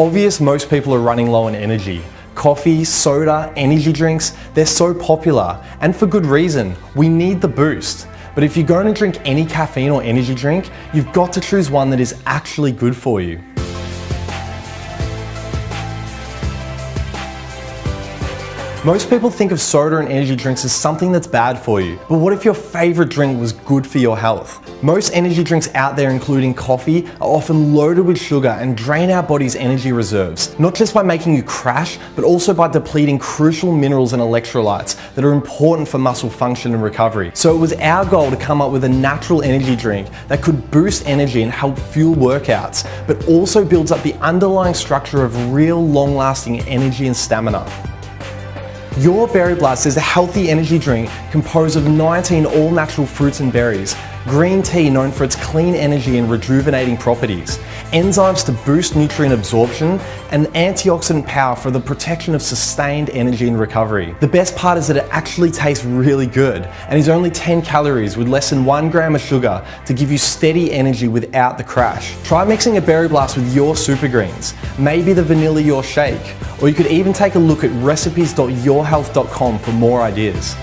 obvious most people are running low on energy. Coffee, soda, energy drinks, they're so popular, and for good reason. We need the boost. But if you're going to drink any caffeine or energy drink, you've got to choose one that is actually good for you. Most people think of soda and energy drinks as something that's bad for you. But what if your favorite drink was good for your health? Most energy drinks out there, including coffee, are often loaded with sugar and drain our body's energy reserves. Not just by making you crash, but also by depleting crucial minerals and electrolytes that are important for muscle function and recovery. So it was our goal to come up with a natural energy drink that could boost energy and help fuel workouts, but also builds up the underlying structure of real long-lasting energy and stamina. YOR Berry Blast is a healthy energy drink composed of 19 all-natural fruits and berries, green tea known for its clean energy and rejuvenating properties, enzymes to boost nutrient absorption, and antioxidant power for the protection of sustained energy and recovery. The best part is that it actually tastes really good and is only 10 calories with less than 1 gram of sugar to give you steady energy without the crash. Try mixing a Berry Blast with your super greens, maybe the vanilla YOR shake, or you could even take a look at recipes.yorhealth.com for more ideas.